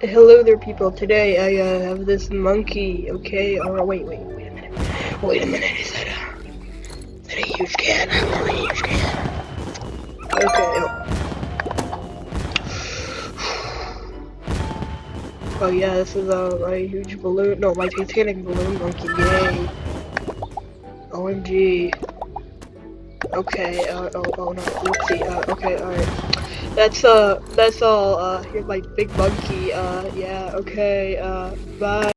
Hello there, people. Today I uh, have this monkey. Okay. Oh wait, wait, wait a minute. Wait a minute. Is that a, is that a huge cat? I want a huge cat. Okay. Oh. yeah, this is uh, my huge balloon. No, my Titanic balloon monkey. Yay. OMG. Okay. Uh, oh, oh no. Whoopsie. Uh, okay. All right. That's uh, that's all. Uh, here's my big monkey. Uh, yeah, okay. Uh, bye.